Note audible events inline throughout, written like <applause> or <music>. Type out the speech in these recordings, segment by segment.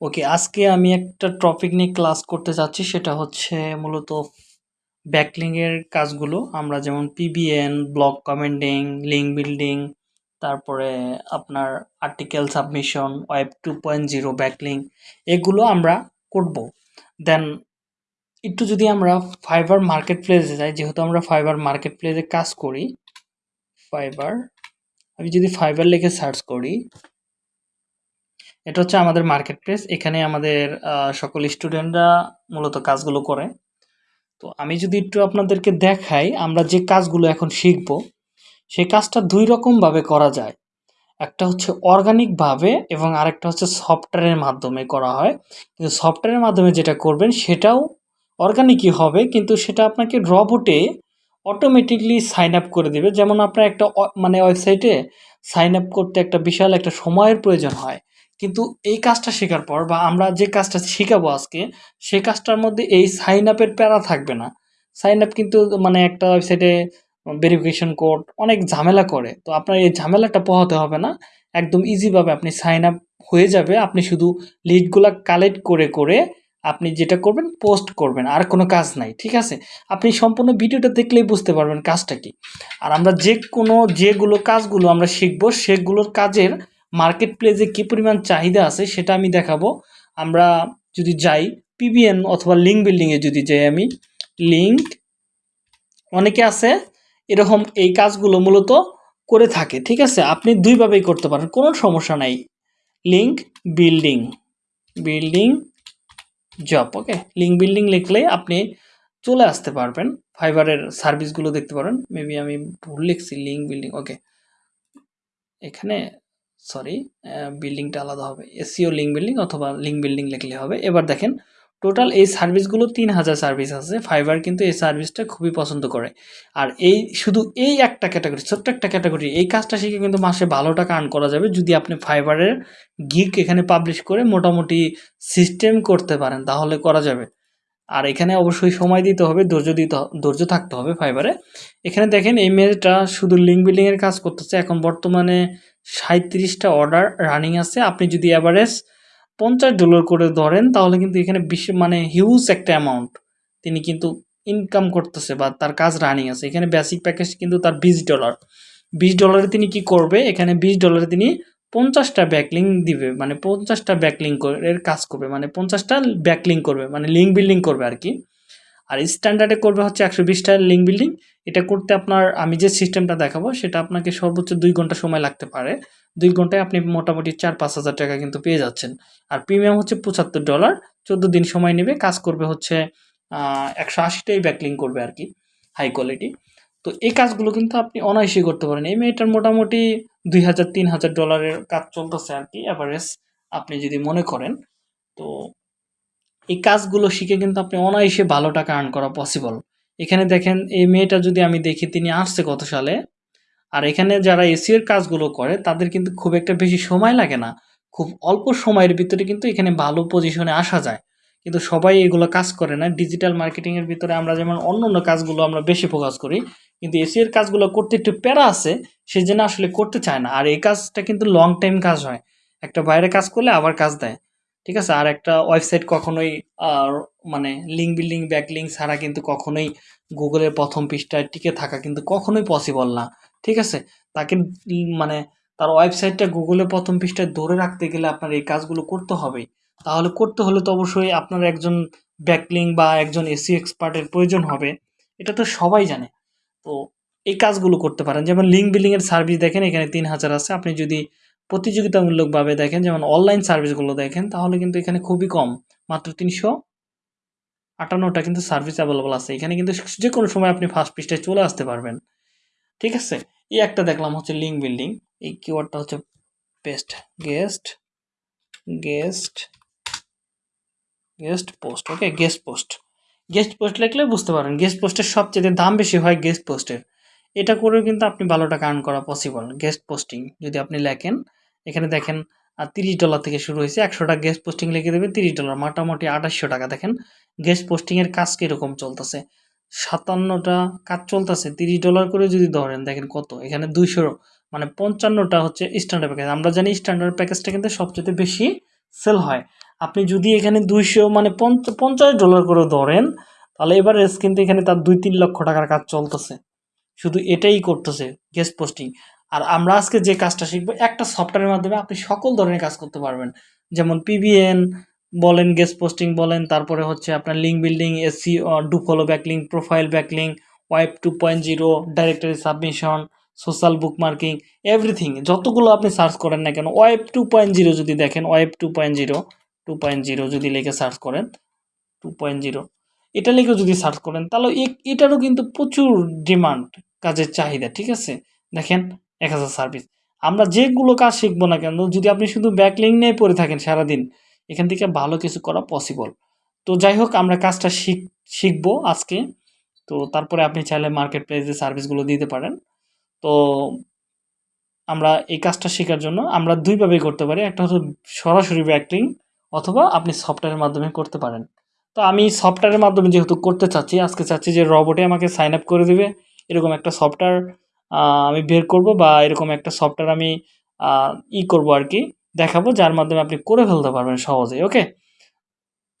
ওকে আজকে আমি একটা টপিক নিয়ে ক্লাস করতে চাচ্ছি সেটা হচ্ছে মূলত ব্যাকলিংয়ের কাজগুলো। আমরা যেমন PBN block commenting link building তারপরে আপনার article submission web two point zero backlink এগুলো আমরা করব। দেন একটু যদি আমরা ফাইবার মার্কেট প্লেসে যাই, যেহেতু আমরা ফাইবার মার্কেট প্লেসে কাজ করি ফাইবার আমি যদি ফাইবার লিখে সার্চ করি এটা হচ্ছে আমাদের মার্কেট প্লেস এখানে আমাদের সকল স্টুডেন্টরা মূলত কাজগুলো করে। তো আমি যদি একটু আপনাদেরকে দেখাই, আমরা যে কাজগুলো এখন শিখব, সেই কাজটা দুই রকমভাবে করা যায়। একটা হচ্ছে অর্গানিকভাবে এবং আরেকটা হচ্ছে সফটওয়্যারের মাধ্যমে করা হয়। কিন্তু সফটওয়্যারের মাধ্যমে যেটা করবেন, সেটাও অর্গানিকই হবে, কিন্তু সেটা আপনাকে রবটে অটোমেটিকলি সাইন আপ করে দেবে। যেমন আপনার একটা মানে ওয়েবসাইটে সাইন আপ করতে একটা বিশাল একটা সময়ের প্রয়োজন হয়। কিন্তু এই কাজটা শেখার পর বা আমরা যে কাজটা শেখাবো আজকে, সে কাজটার মধ্যে এই সাইন আপের প্যারা থাকবে না। সাইন আপ কিন্তু মানে একটা ওয়েবসাইটে ভেরিফিকেশন কোড অনেক ঝামেলা করে। তো আপনার এই ঝামেলাটা পোহাতে হবে না। একদম ইজিভাবে আপনি সাইন আপ হয়ে যাবে। আপনি শুধু লিডগুলা কালেক্ট করে করে আপনি যেটা করবেন পোস্ট করবেন। আর কোনো কাজ নাই, ঠিক আছে? আপনি সম্পূর্ণ ভিডিওটা দেখলেই বুঝতে পারবেন কাজটা কি। আর আমরা যে কোনো যেগুলো কাজগুলো আমরা শিখব, সেগুলোর কাজের মার্কেট প্লেসে কী পরিমাণ চাহিদা আছে সেটা আমি দেখাবো। আমরা যদি যাই পিবিএন অথবা লিঙ্ক বিল্ডিংয়ে যদি যাই আমি লিঙ্ক অনেকে আছে, এরকম এই কাজগুলো মূলত করে থাকে, ঠিক আছে? আপনি দুইভাবেই করতে পারেন, কোনো সমস্যা নাই। Link building building job okay link building লিখলে আপনি চলে আসতে পারবেন ফাইবারের সার্ভিসগুলো দেখতে পারেন। মেবি আমি ভুল লিখছি লিঙ্ক বিল্ডিং ওকে এখানে সরি বিল্ডিংটা আলাদা হবে। এসিও লিঙ্ক বিল্ডিং অথবা লিঙ্ক বিল্ডিং লিখলে হবে। এবার দেখেন টোটাল এই সার্ভিসগুলো তিন হাজার সার্ভিস আছে। ফাইবার কিন্তু এই সার্ভিসটা খুবই পছন্দ করে। আর এই শুধু এই একটা ক্যাটাগরি ছোট্ট একটা ক্যাটাগরি এই কাজটা শিখে কিন্তু মাসে ভালো টাকা আর্ন করা যাবে যদি আপনি ফাইবারের গিক এখানে পাবলিশ করে মোটামুটি সিস্টেম করতে পারেন, তাহলে করা যাবে। আর এখানে অবশ্যই সময় দিতে হবে, ধৈর্য দিতে ধৈর্য থাকতে হবে ফাইবারে এখানে দেখেন এই মেয়েটা শুধু লিঙ্ক বিল্ডিংয়ের কাজ করতেছে। এখন বর্তমানে সাঁত্রিশটা অর্ডার রানিং আছে। আপনি যদি অ্যাভারেজ পঞ্চাশ ডলার করে ধরেন, তাহলে কিন্তু এখানে বিশ্ব মানে হিউজ একটা অ্যামাউন্ট তিনি কিন্তু ইনকাম করতেছে বা তার কাজ রানিং আছে। এখানে বেসিক প্যাকেজ কিন্তু তার বিশ ডলার বিশ ডলারে তিনি কি করবে? এখানে বিশ ডলারে তিনি পঞ্চাশটা ব্যাকলিং দিবে মানে পঞ্চাশটা ব্যাকলিং এর কাজ করবে মানে পঞ্চাশটা ব্যাকলিং করবে মানে লিঙ্ক বিল্ডিং করবে আর কি। আর স্ট্যান্ডার্ডে করবে হচ্ছে একশো বিশটা লিঙ্ক বিল্ডিং এটা করতে আপনার, আমি যে সিস্টেমটা দেখাবো সেটা আপনাকে সর্বোচ্চ দুই ঘণ্টা সময় লাগতে পারে। দুই ঘন্টায় আপনি মোটামুটি চার পাঁচ হাজার টাকা কিন্তু পেয়ে যাচ্ছেন। আর প্রিমিয়াম হচ্ছে পঁচাত্তর ডলার চোদ্দ দিন সময় নেবে। কাজ করবে হচ্ছে একশো আশিটাই ব্যাকলিং করবে আর কি হাই কোয়ালিটি তো এই কাজগুলো কিন্তু আপনি অনায়াসই করতে পারেন। এই মেয়েটার মোটামুটি দুই হাজার, তিন হাজার ডলারের কাজ চলতেছে আর কি অ্যাভারেজ আপনি যদি মনে করেন। তো এই কাজগুলো শিখে কিন্তু আপনি অনায়াসে ভালো টাকা আর্ন করা পসিবল এখানে দেখেন, এই মেয়েটা যদি আমি দেখি তিনি আসছে কত সালে, আর এখানে যারা এসিওর কাজগুলো করে, তাদের কিন্তু খুব একটা বেশি সময় লাগে না। খুব অল্প সময়ের ভিতরে কিন্তু এখানে ভালো পজিশনে আসা যায়। কিন্তু সবাই এগুলো কাজ করে না। ডিজিটাল মার্কেটিংয়ের ভিতরে আমরা যেমন অন্য অন্য কাজগুলো আমরা বেশি ফোকাস করি, কিন্তু এসিওর কাজগুলো করতে একটু প্যারা আছে সেই জন্য আসলে করতে চায় না। আর এই কাজটা কিন্তু লং টাইম কাজ হয়। একটা বাইরে কাজ করলে আবার কাজ দেয়। ঠিক আছে? আর একটা ওয়েবসাইট কখনোই মানে লিঙ্ক বিল্ডিং ব্যাক লিঙ্ক ছাড়া কিন্তু কখনোই গুগলের প্রথম পৃষ্ঠায় টিকে থাকা কিন্তু কখনোই পসিবল না। ঠিক আছে? তাকে মানে তার ওয়েবসাইটটা গুগলের প্রথম পৃষ্ঠায় ধরে রাখতে গেলে আপনার এই কাজগুলো করতে হবেই তাহলে করতে হলে তো অবশ্যই আপনার একজন ব্যাকলিং বা একজন এসি এক্সপার্টের প্রয়োজন হবে। এটা তো সবাই জানে। তো এই কাজগুলো করতে পারেন। যেমন লিঙ্ক বিল্ডিংয়ের সার্ভিস দেখেন, এখানে তিন হাজার আছে। আপনি যদি প্রতিযোগিতামূলকভাবে দেখেন, যেমন অনলাইন সার্ভিসগুলো দেখেন, তাহলে কিন্তু এখানে খুবই কম। মাত্র তিনশো আটান্নটা কিন্তু সার্ভিস অ্যাভেলেবল আছে। এখানে কিন্তু যে কোনো সময় আপনি ফার্স্ট পৃষ্ঠায় চলে আসতে পারবেন। ঠিক আছে? এই একটা দেখলাম হচ্ছে লিঙ্ক বিল্ডিং এই কিওয়ার্ডটা হচ্ছে paste guest guest guest post okay guest post guest post লিখলে বুঝতে পারেন গেস্ট পোস্টের সবচেয়ে দাম বেশি হয় গেস্ট পোস্টের এটা করেও কিন্তু আপনি ভালো টাকা আর্ন করা পসিবল গেস্ট পোস্টিং যদি আপনি লেখেন এখানে দেখেন তিরিশ ডলার থেকে শুরু হয়েছে, একশোটা গেস্ট পোস্টিং লিখে দেবে তিরিশ ডলার মোটামুটি আঠাশশো টাকা। দেখেন গেস্ট পোস্টিংয়ের কাজ কীরকম চলতেছে? সাতান্নটা কাজ চলতেছে, তিরিশ ডলার করে যদি ধরেন, দেখেন কত? এখানে দুইশো মানে পঞ্চান্নটা হচ্ছে স্ট্যান্ডার্ড প্যাকেজ আমরা জানি স্ট্যান্ডার্ড প্যাকেজটা কিন্তু সবচেয়ে বেশি সেল হয়। আপনি যদি এখানে দুইশো মানে পঞ্চ- পঞ্চাশ ডলার করে ধরেন, তাহলে এভারেজ কিন্তু এখানে তার দুই, তিন লক্ষ টাকার কাজ চলতেছে। শুধু এটাই করতেছে গেস্ট পোস্টিং আর আমরা আজকে যে কাজটা শিখব, একটা সফটওয়্যারের মাধ্যমে আপনি সকল ধরনের কাজ করতে পারবেন। যেমন পিবিএন বলেন গেস্ট পোস্টিং বলেন, তারপরে হচ্ছে আপনার link building SE do follow backlink profile backlink web two point zero directory submission social bookmarking everything যতগুলো আপনি সার্চ করেন না কেন ওয়েব টু পয়েন্ট জিরো যদি দেখেন web two point zero two point zero যদি লিখে সার্চ করেন টু পয়েন্ট জিরো এটা লিখে যদি সার্চ করেন, তাহলে এটারও কিন্তু প্রচুর ডিমান্ড কাজের চাহিদা, ঠিক আছে? দেখেন এক হাজার সার্ভিস আমরা যেগুলো কাজ শিখব না কেন, যদি আপনি শুধু ব্যাকলিং নিয়ে পড়ে থাকেন সারাদিন, এখান থেকে ভালো কিছু করা পসিবল তো যাই হোক, আমরা কাজটা শিখ, শিখব আজকে। তো তারপরে আপনি চাইলে মার্কেট প্লেসে সার্ভিসগুলো দিতে পারেন। তো আমরা এই কাজটা শেখার জন্য আমরা দুইভাবে করতে পারি। একটা হচ্ছে সরাসরি ব্যাকলিং অথবা আপনি সফটওয়্যারের মাধ্যমে করতে পারেন। তো আমি সফটওয়্যারের মাধ্যমে যেহেতু করতে চাচ্ছি, আজকে চাচ্ছি যে রবটে আমাকে সাইন আপ করে দিবে। এরকম একটা সফটওয়্যার আমি বের করব বা এরকম একটা সফটওয়্যার আমি ই করব আর কি, দেখাবো, যার মাধ্যমে আপনি করে ফেলতে পারবেন সহজে ওকে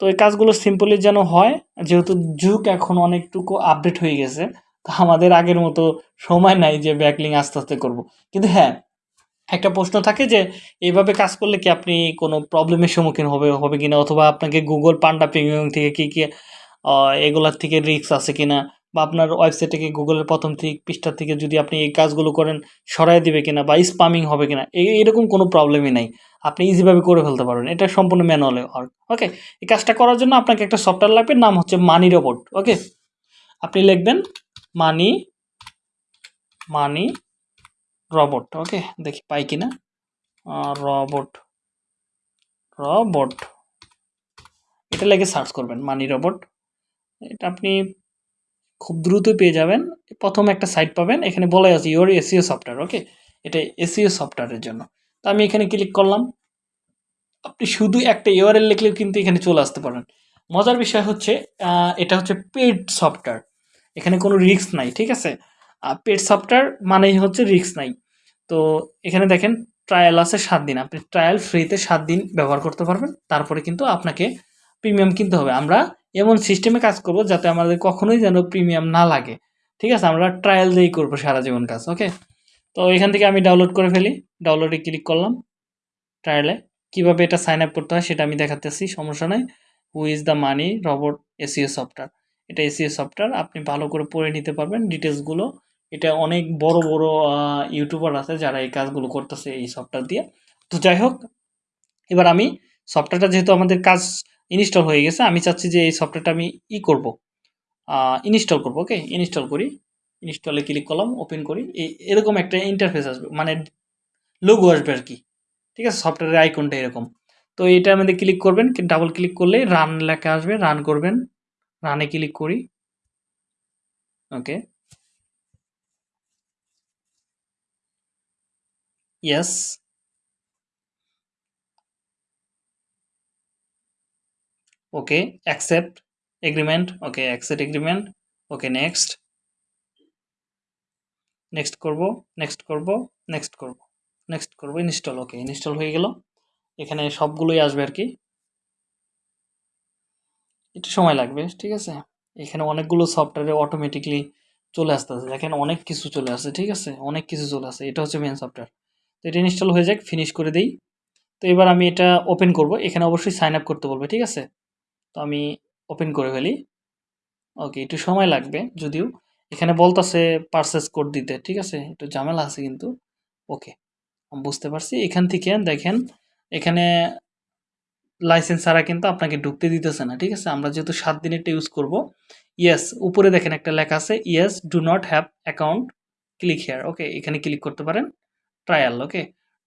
তো এই কাজগুলো সিম্পলি যেন হয়, যেহেতু যুগ এখন অনেকটুকু আপডেট হয়ে গেছে, তো আমাদের আগের মতো সময় নাই যে ব্যাকলিং আস্তে আস্তে করব। কিন্তু হ্যাঁ একটা প্রশ্ন থাকে যে, এইভাবে কাজ করলে কি আপনি কোনো প্রবলেমের সম্মুখীন হবে হবে কিনা? অথবা আপনাকে গুগল পান্ডা প্রিমিয়াম থেকে কি কি এগুলার থেকে রিস্ক আছে কিনা? বা আপনার ওয়েবসাইট থেকে গুগলের প্রথম থেকে পৃষ্ঠা থেকে যদি আপনি এই কাজগুলো করেন, সরাই দিবে কিনা বা স্পামিং হবে কিনা এরকম কোনো প্রবলেমই নাই। আপনি ইজিভাবে করে ফেলতে পারবেন। এটা সম্পূর্ণ ম্যানুয়ালে ওয়ার্ক ওকে এই কাজটা করার জন্য আপনাকে একটা সফটওয়্যার লাগবে, নাম হচ্ছে মানি রোবট ওকে আপনি লিখবেন মানি মানি রবট ওকে দেখি পাই কিনা। রবট রবট এটা লেগে সার্চ করবেন মানি রবট এটা আপনি খুব দ্রুত পেয়ে যাবেন। প্রথম একটা সাইট পাবেন, এখানে বলা আছে ইওর এসিও সফটওয়্যার ওকে এটা এসিও সফটওয়্যারের জন্য। তো আমি এখানে ক্লিক করলাম। আপনি শুধু একটা ইউআরএল লিখলেও কিন্তু এখানে চলে আসতে পারেন মজার বিষয় হচ্ছে এটা হচ্ছে পেড সফটওয়্যার এখানে কোনো রিস্ক নাই, ঠিক আছে? পেড সফটওয়্যার মানেই হচ্ছে রিস্ক নাই। তো এখানে দেখেন ট্রায়াল আছে সাত দিন। আপনি ট্রায়াল ফ্রিতে সাত দিন ব্যবহার করতে পারবেন। তারপরে কিন্তু আপনাকে প্রিমিয়াম কিনতে হবে। আমরা এমন সিস্টেমে কাজ করব যাতে আমাদের কখনোই যেন প্রিমিয়াম না লাগে। ঠিক আছে? আমরা ট্রায়াল দিয়েই করব সারা জীবন কাজ ওকে তো এখান থেকে আমি ডাউনলোড করে ফেলি। ডাউনলোডে ক্লিক করলাম। ট্রায়ালে কীভাবে এটা সাইন আপ করতে হয় সেটা আমি দেখাতেছি, সমস্যা নাই। Who is the money robot SEO software এটা এসিও সফটওয়্যার আপনি ভালো করে পড়ে নিতে পারবেন ডিটেলসগুলো এটা অনেক বড় বড় ইউটিউবার আছে যারা এই কাজগুলো করতেছে এই সফটওয়্যার দিয়ে। তো যাই হোক, এবার আমি সফটওয়্যারটা যেহেতু আমাদের কাজ ইনস্টল হয়ে গেছে। আমি চাচ্ছি যে এই সফটওয়্যারটা আমি ই করব। ইনস্টল করব, ওকে? ইনস্টল করি। ইনস্টলে ক্লিক করলাম, ওপেন করি। এই, এরকম একটা ইন্টারফেস আসবে মানে লোগো আসবে আর কি। ঠিক আছে? সফটওয়্যারের আইকনটা এরকম। তো এটার মধ্যে ক্লিক করবেন ডাবল ক্লিক করলে রান লেখা আসবে রান করবেন রানে ক্লিক করি। Okay? Yes okay accept agreement okay accept agreement okay next next করব নেক্সট করব নেক্সট করব নেক্সট করব ইনস্টল ওকে ইনস্টল হয়ে গেল। এখানে সবগুলোই আসবে আর কি। একটু সময় লাগবে, ঠিক আছে? এখানে অনেকগুলো সফটওয়্যারে অটোমেটিকলি চলে আসতেছে। দেখেন অনেক কিছু চলে আসে ঠিক আছে? অনেক কিছু চলে আসে এটা হচ্ছে মেন সফটওয়্যার তো এটা ইনস্টল হয়ে যাক ফিনিশ করে দিই। তো এবার আমি এটা ওপেন করব। এখানে অবশ্যই সাইন আপ করতে বলবে, ঠিক আছে? তো আমি ওপেন করে ফেলি। ওকে একটু সময় লাগবে যদিও। এখানে বলতেছে পারচেস কোড দিতে, ঠিক আছে? একটু ঝামেলা আছে কিন্তু। ওকে বুঝতে পারছি। এখান থেকে দেখেন, এখানে লাইসেন্স ছাড়া কিন্তু আপনাকে ঢুকতে দিতেছে না, ঠিক আছে? আমরা যেহেতু সাত দিনেরটা ইউজ করব ইয়েস উপরে দেখেন একটা লেখা আছে yes do not have account click here okay এখানে ক্লিক করতে পারেন ট্রায়াল ওকে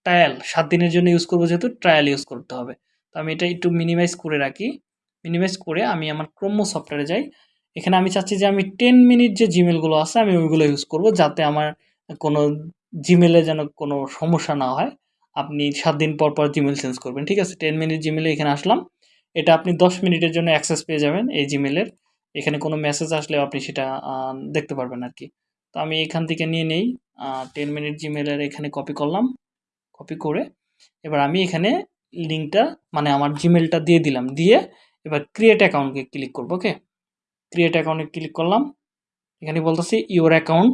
ট্রায়াল সাত দিনের জন্য ইউজ করব যেহেতু ট্রায়াল ইউজ করতে হবে। তো আমি এটা একটু মিনিমাইজ করে রাখি। মিনিমাইজ করে আমি আমার ক্রোম সফটওয়্যারে যাই। এখানে আমি চাচ্ছি যে আমি টেন মিনিট যে জিমেলগুলো আছে, আমি ওইগুলো ইউজ করব যাতে আমার কোনো জিমেলে যেন কোনো সমস্যা না হয়। আপনি সাত দিন পর পর জিমেল চেঞ্জ করবেন, ঠিক আছে? টেন মিনিট জিমেলে এখানে আসলাম। এটা আপনি দশ মিনিটের জন্য অ্যাক্সেস পেয়ে যাবেন এই জিমেলের এখানে কোনো মেসেজ আসলেও আপনি সেটা দেখতে পারবেন আর কি তো আমি এখান থেকে নিয়ে নেই। টেন মিনিট জিমেলের এখানে কপি করলাম। কপি করে এবার আমি এখানে লিঙ্কটা মানে আমার জিমেলটা দিয়ে দিলাম। দিয়ে এবার ক্রিয়েট অ্যাকাউন্টকে ক্লিক করব ওকে ক্রিয়েট অ্যাকাউন্টে ক্লিক করলাম। এখানে বলতেছি your account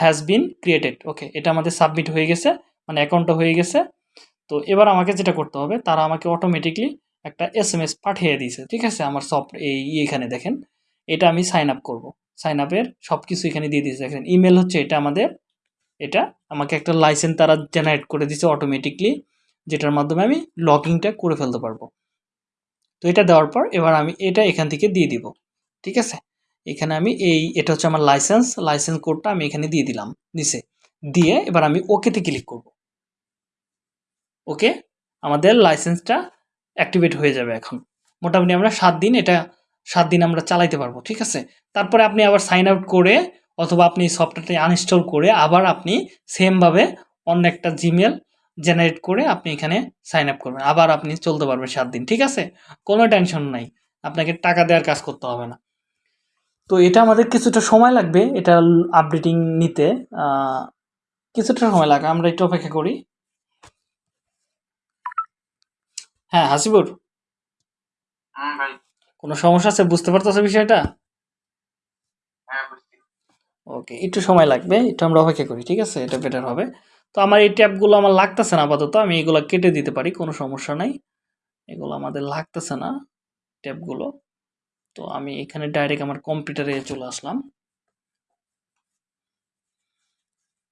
has been created okay এটা আমাদের সাবমিট হয়ে গেছে মানে অ্যাকাউন্টটা হয়ে গেছে। তো এবার আমাকে যেটা করতে হবে, তারা আমাকে অটোমেটিকলি একটা এস এম এস পাঠিয়ে দিয়েছে, ঠিক আছে? আমার সব এই এখানে দেখেন। এটা আমি সাইন আপ করব। সাইন আপের সব কিছু এখানে দিয়ে দিয়েছে। দেখেন ইমেল হচ্ছে এটা আমাদের, এটা আমাকে একটা লাইসেন্স তারা জেনারেট করে দিয়েছে অটোমেটিকলি যেটার মাধ্যমে আমি লগইনটা করে ফেলতে পারব। তো এটা দেওয়ার পর এবার আমি এটা এখান থেকে দিয়ে দিব, ঠিক আছে? এখানে আমি এই, এটা হচ্ছে আমার লাইসেন্স লাইসেন্স কোডটা আমি এখানে দিয়ে দিলাম, নিচে। দিয়ে এবার আমি ওকেতে ক্লিক করব। ওকে আমাদের লাইসেন্সটা অ্যাক্টিভেট হয়ে যাবে এখন। মোটামুটি আমরা সাত দিন এটা, সাত দিন আমরা চালাইতে পারব, ঠিক আছে? তারপরে আপনি আবার সাইন আউট করে অথবা আপনি সফটওয়্যারটি আনইনস্টল করে আবার আপনি সেমভাবে অন্য একটা জিমেল জেনারেট করে আপনি এখানে সাইন আপ করবেন। আবার আপনি চলতে পারবেন সাত দিন ঠিক আছে? কোনো টেনশন নাই। আপনাকে টাকা দেওয়ার কাজ করতে হবে না। তো এটা আমাদের কিছুটা সময় লাগবে এটা আপডেটিং নিতে। কিছুটা সময় লাগে আমরা একটু অপেক্ষা করি। হ্যাঁ হাসিবুর? ভাই। কোনো সমস্যা আছে? বুঝতে পারতেছো বিষয়টা? হ্যাঁ ওকে একটু সময় লাগবে একটু আমরা অপেক্ষা করি ঠিক আছে? এটা বেটার হবে। তো আমার এই ট্যাবগুলো আমার লাগতেছে না আপাতত, আমি এগুলো কেটে দিতে পারি, কোনো সমস্যা নাই। এগুলো আমাদের লাগতেছে না ট্যাবগুলো তো আমি এখানে ডাইরেক্ট আমার কম্পিউটারে চলে আসলাম।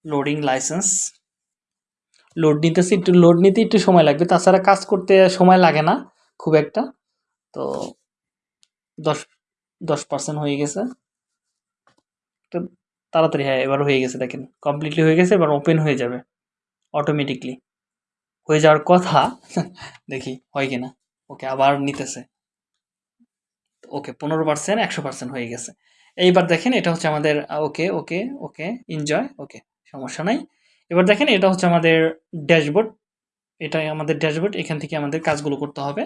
লোডিং লাইসেন্স লোড নিতেছি, একটু লোড নিতে একটু সময় লাগবে। তাছাড়া কাজ করতে সময় লাগে না, খুব একটা। তো দশ দশ পার্সেন্ট হয়ে গেছে। তাড়াতাড়ি হ্যাঁ এবার হয়ে গেছে দেখেন। কমপ্লিটলি হয়ে গেছে, এবার ওপেন হয়ে যাবে। অটোমেটিকলি হয়ে যাওয়ার কথা, <laughs> দেখি হয় কিনা। ওকে আবার নিতেছে। ওকে পনেরো পার্সেন্ট একশো পার্সেন্ট হয়ে গেছে। এইবার দেখেন, এটা হচ্ছে আমাদের ওকে ওকে ওকে এনজয় ওকে সমস্যা নাই। এবার দেখেন, এটা হচ্ছে আমাদের ড্যাশবোর্ড এটাই আমাদের ড্যাশবোর্ড এখান থেকে আমাদের কাজগুলো করতে হবে।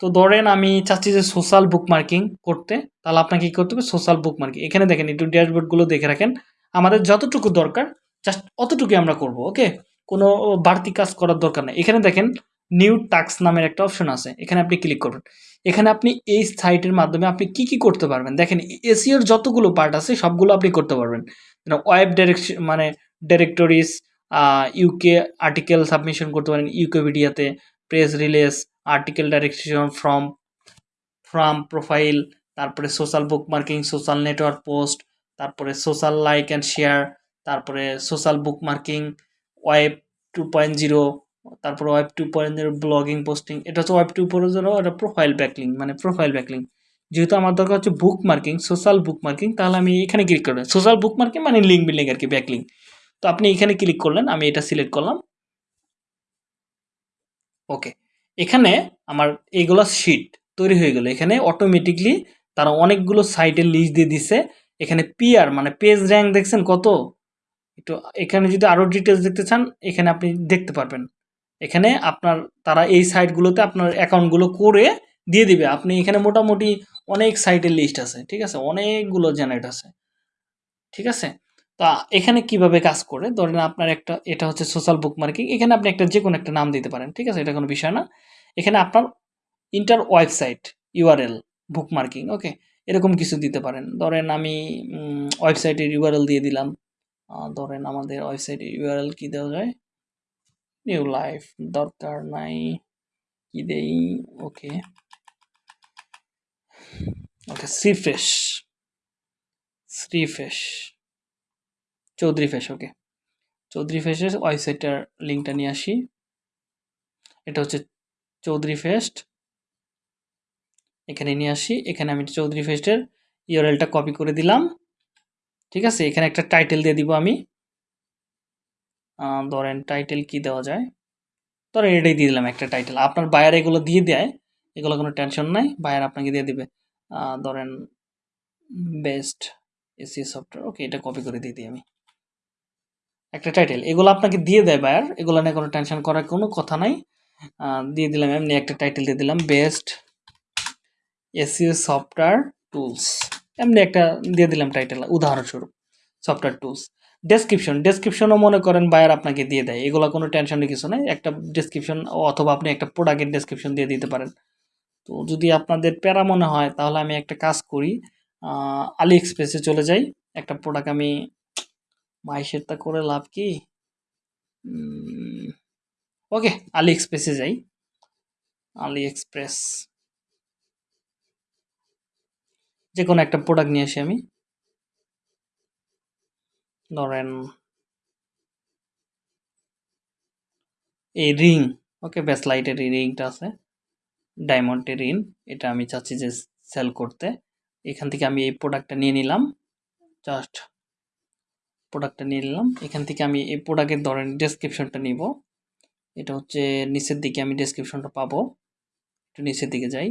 তো ধরেন আমি চাচ্ছি যে সোশ্যাল বুক মার্কিং করতে, তাহলে আপনাকে কী করতে হবে? সোশ্যাল বুক মার্কিং এখানে দেখেন, একটু ড্যাশবোর্ডগুলো দেখে রাখেন। আমাদের যতটুকু দরকার জাস্ট অতটুকুই আমরা করব ওকে কোনো বাড়তি কাজ করার দরকার নেই। এখানে দেখেন নিউ টাক্স নামের একটা অপশন আছে। এখানে আপনি ক্লিক করবেন। এখানে আপনি এই সাইটের মাধ্যমে আপনি কি কি করতে পারবেন? দেখেন এসিওর যতগুলো পার্ট আছে, সবগুলো আপনি করতে পারবেন। ওয়েব ডাইরেকশন মানে ডাইরেক্টরিজ ইউকে আর্টিকেল সাবমিশন করতে পারেন ইউকেপিডিয়াতে press release article direction from from profile তারপরে social bookmarking social network post তারপরে সোশ্যাল লাইক অ্যান্ড শেয়ার তারপরে social bookmarking web two point zero তারপরে web two point zero blogging posting এটা হচ্ছে web two point zero এটা profile backlink মানে profile backlink যেহেতু আমার দরকার হচ্ছে bookmarking social bookmarking তাহলে আমি এখানে ক্লিক করবেন সোশ্যাল বুক মার্কিং মানে লিঙ্ক বিল্ডিং আর কি ব্যাকলিং তো আপনি এখানে ক্লিক করলেন, আমি এটা সিলেক্ট করলাম। ওকে এখানে আমার এইগুলো শিট তৈরি হয়ে গেল। এখানে অটোমেটিকলি তারা অনেকগুলো সাইটের লিস্ট দিয়ে দিছে। এখানে পিআর মানে পেজ র্যাঙ্ক দেখছেন কত? একটু এখানে যদি আরও ডিটেলস দেখতে চান, এখানে আপনি দেখতে পারবেন। এখানে আপনার, তারা এই সাইটগুলোতে আপনার অ্যাকাউন্টগুলো করে দিয়ে দিবে। আপনি এখানে মোটামুটি অনেক সাইটের লিস্ট আছে, ঠিক আছে? অনেকগুলো জেনারেট আছে। ঠিক আছে? তা এখানে কীভাবে কাজ করে? ধরেন আপনার একটা, এটা হচ্ছে সোশ্যাল বুক মার্কিং এখানে আপনি একটা যে কোনো একটা নাম দিতে পারেন, ঠিক আছে? এটা কোনো বিষয় না। এখানে আপনার inter website URL bookmarking okay এরকম কিছু দিতে পারেন। ধরেন আমি ওয়েবসাইটের ইউআরএল দিয়ে দিলাম। ধরেন আমাদের ওয়েবসাইটের ইউআরএল কী দেওয়া যায়? নিউ লাইফ দরকার নাই, কি দেই? Okay okay C fresh Shri fresh Chowdhury face okay Chowdhury ফেসের ওয়েবসাইটটার লিঙ্কটা নিয়ে আসি। এটা হচ্ছে চৌধুরী ফেস্ট এখানে নিয়ে আসি। এখানে আমি চৌধুরী ফেস্টের ইউরএলটা কপি করে দিলাম। ঠিক আছে? এখানে একটা টাইটেল দিয়ে দিব আমি। ধরেন টাইটেল কি দেওয়া যায়? ধরেন এটাই দিয়ে দিলাম একটা টাইটেল আপনার বায়ার এগুলো দিয়ে দেয়, এগুলো কোনো টেনশন নাই। বায়ার আপনাকে দিয়ে দিবে। ধরেন বেস্ট এসি সফটওয়্যার ওকে এটা কপি করে দিয়ে দিই আমি। একটা টাইটেল এগুলো আপনাকে দিয়ে দেয় বায়ার এগুলো নিয়ে কোনো টেনশন করার কোনো কথা নাই। দিয়ে দিলাম, এমনি একটা টাইটেল দিয়ে দিলাম বেস্ট এসিও সফটওয়্যার টুলস এমনি একটা দিয়ে দিলাম টাইটেল উদাহরণস্বরূপ সফটওয়্যার টুলস ডেসক্রিপশন ডেসক্রিপশনও মনে করেন বায়ার আপনাকে দিয়ে দেয়, এগুলো কোনো টেনশনের কিছু নাই। একটা ডেসক্রিপশন অথবা আপনি একটা প্রোডাক্টের ডেসক্রিপশন দিয়ে দিতে পারেন। তো যদি আপনাদের প্যারা মনে হয়, তাহলে আমি একটা কাজ করি। আলি এক্সপ্রেসে চলে যাই, একটা প্রোডাক্ট আমি মাইশেরটা করে লাভ কি? ওকে আলি এক্সপ্রেসে যাই। আলি এক্সপ্রেস যে কোনো একটা প্রোডাক্ট নিয়ে আসি আমি। ধরেন, এই রিং, ওকে, ব্যাস, লাইটের এই রিংটা আছে। ডায়মন্ডের রিং, এটা আমি চাচ্ছি যে সেল করতে। এখান থেকে আমি এই প্রোডাক্টটা নিয়ে নিলাম। জাস্ট প্রোডাক্টটা নিয়ে নিলাম। এখান থেকে আমি এই প্রোডাক্টের ধরেন ডেসক্রিপশনটা নিব। এটা হচ্ছে নিচের দিকে আমি ডেসক্রিপশনটা পাবো। একটু নিচের দিকে যাই।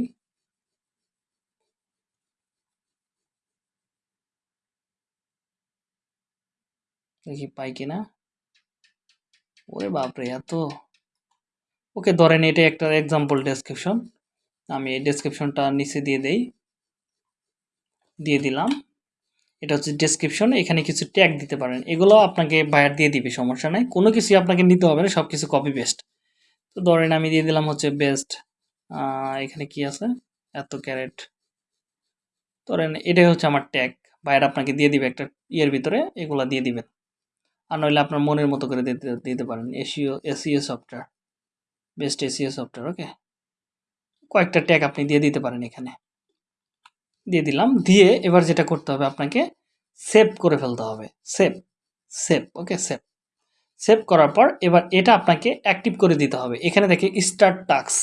দেখি পাই কিনা। ওরে বাপরে, এত। ওকে, ধরেন এটা একটা এক্সাম্পল ডেসক্রিপশন আমি এই ডেসক্রিপশনটা নিচে দিয়ে দেই। দিয়ে দিলাম। এটা হচ্ছে ডেসক্রিপশন এখানে কিছু ট্যাগ দিতে পারেন। এগুলো আপনাকে বায়ার দিয়ে দিবে, সমস্যা নাই। কোনো কিছু আপনাকে নিতে হবে না সব কিছু কপি পেস্ট তো ধরেন আমি দিয়ে দিলাম হচ্ছে বেস্ট এখানে কি আছে? এত ক্যারেট ধরেন এটাই হচ্ছে আমার ট্যাগ বায়ার আপনাকে দিয়ে দিবে একটা ইয়ের ভিতরে, এগুলো দিয়ে দিবেন আর নইলে আপনার মনের মতো করে দিতে দিতে পারেন। SEO SEO software best SEO software okay কয়েকটা ট্যাগ আপনি দিয়ে দিতে পারেন এখানে। দিয়ে দিলাম। দিয়ে এবার যেটা করতে হবে আপনাকে সেভ করে ফেলতে হবে। Save save okay save save করার পর এবার এটা আপনাকে অ্যাক্টিভ করে দিতে হবে। এখানে দেখে স্টার্ট টাস্ক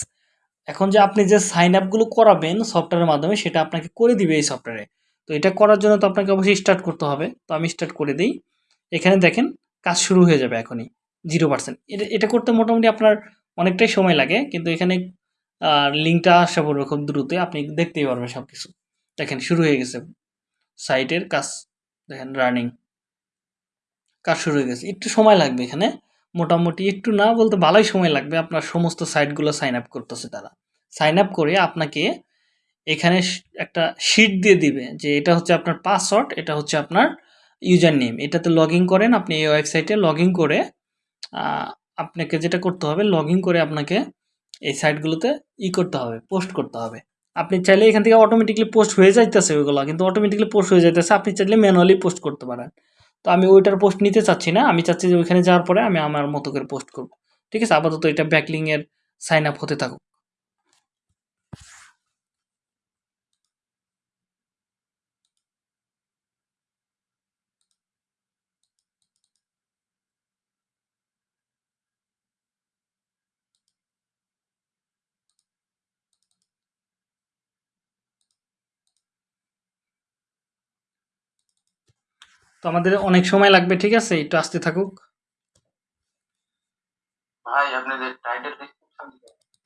এখন যে আপনি যে সাইন আপগুলো করাবেন সফটওয়্যারের মাধ্যমে সেটা আপনাকে করে দিবে এই সফটওয়্যারে তো এটা করার জন্য তো আপনাকে অবশ্যই স্টার্ট করতে হবে। তো আমি স্টার্ট করে দিই। এখানে দেখেন কাজ শুরু হয়ে যাবে এখনই জিরো পার্সেন্ট এটা এটা করতে মোটামুটি আপনার অনেকটাই সময় লাগে। কিন্তু এখানে লিঙ্কটা আসা পড়বে খুব দ্রুত আপনি দেখতেই পারবেন সব কিছু দেখেন, শুরু হয়ে গেছে। সাইটের কাজ, দেখেন রানিং কাজ শুরু হয়ে গেছে। একটু সময় লাগবে এখানে। মোটামুটি একটু না বলতে ভালোই সময় লাগবে। আপনার সমস্ত সাইটগুলো সাইন আপ করতেছে তারা। সাইন আপ করে আপনাকে এখানে একটা শিট দিয়ে দিবে যে এটা হচ্ছে আপনার পাসওয়ার্ড এটা হচ্ছে আপনার ইউজার নেম এটাতে লগ করেন, আপনি এই ওয়েবসাইটে লগ করে আপনাকে যেটা করতে হবে লগ করে আপনাকে এই সাইটগুলোতে ই করতে হবে পোস্ট করতে হবে। আপনি চাইলে এখান থেকে অটোমেটিকলি পোস্ট হয়ে যাইতেছে ওইগুলো, কিন্তু অটোমেটিকলি পোস্ট হয়ে যাইতেছে, আপনি চাইলে ম্যানুয়ালি পোস্ট করতে পারেন। তো আমি ওইটার পোস্ট নিতে চাচ্ছি না, আমি চাচ্ছি যে ওইখানে যাওয়ার পরে আমি আমার মতো করে পোস্ট করব। ঠিক আছে? আপাতত এটা ব্যাকলিংয়ের সাইন আপ হতে থাকুক। তো আমাদের অনেক সময় লাগবে ঠিক আছে? একটু আসতে থাকুক। ভাই আপনি যে টাইটেল